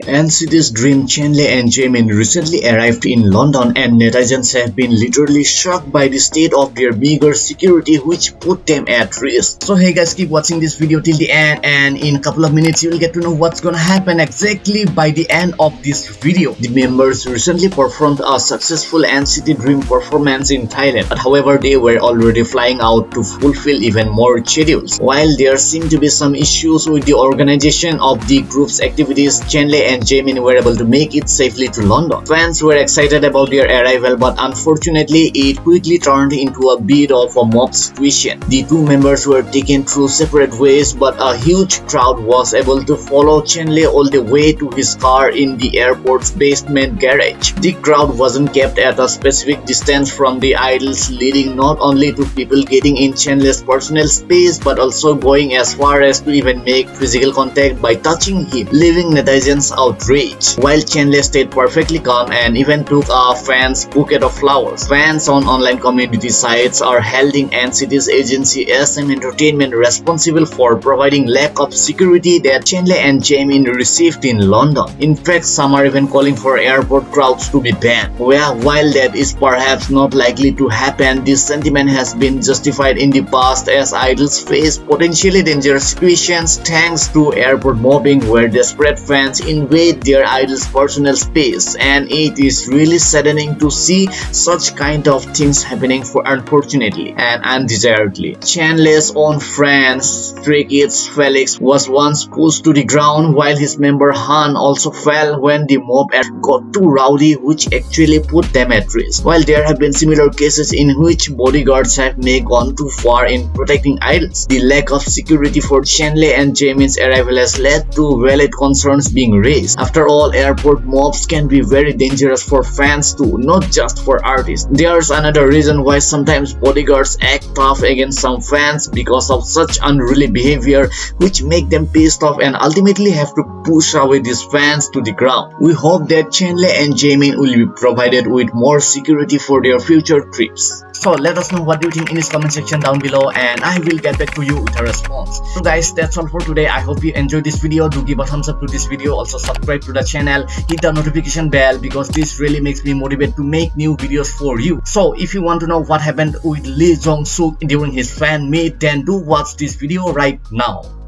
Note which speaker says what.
Speaker 1: NCT's Dream Chenle and Jaemin recently arrived in London and netizens have been literally shocked by the state of their bigger security which put them at risk. So hey guys keep watching this video till the end and in a couple of minutes you will get to know what's gonna happen exactly by the end of this video. The members recently performed a successful NCT Dream performance in Thailand but however they were already flying out to fulfill even more schedules. While there seem to be some issues with the organization of the group's activities, And Jaemin were able to make it safely to London. Fans were excited about their arrival but unfortunately it quickly turned into a bit of a mob situation. The two members were taken through separate ways but a huge crowd was able to follow Chenle all the way to his car in the airport's basement garage. The crowd wasn't kept at a specific distance from the idols leading not only to people getting in Chenle's personal space but also going as far as to even make physical contact by touching him, leaving netizens outrage, while Chenle stayed perfectly calm and even took a fan's bouquet of flowers. Fans on online community sites are holding NCT's agency SM Entertainment responsible for providing lack of security that Chenle and Jaemin received in London. In fact, some are even calling for airport crowds to be banned. Well, while that is perhaps not likely to happen, this sentiment has been justified in the past as idols face potentially dangerous situations thanks to airport mobbing where desperate fans in invade their idol's personal space and it is really saddening to see such kind of things happening for unfortunately and undesiredly. Chenle's own friend Stray Kids Felix was once pushed to the ground while his member Han also fell when the mob got too rowdy which actually put them at risk. While there have been similar cases in which bodyguards have may gone too far in protecting idols, the lack of security for Chenle and Jaemin's arrival has led to valid concerns being raised after all, airport mobs can be very dangerous for fans too, not just for artists. There's another reason why sometimes bodyguards act tough against some fans because of such unruly behavior which make them pissed off and ultimately have to push away these fans to the ground. We hope that Chenle and Jaemin will be provided with more security for their future trips. So let us know what you think in this comment section down below and I will get back to you with a response. So guys that's all for today. I hope you enjoyed this video. Do give a thumbs up to this video. Also subscribe to the channel. Hit the notification bell because this really makes me motivated to make new videos for you. So if you want to know what happened with Lee Jong Suk during his fan meet then do watch this video right now.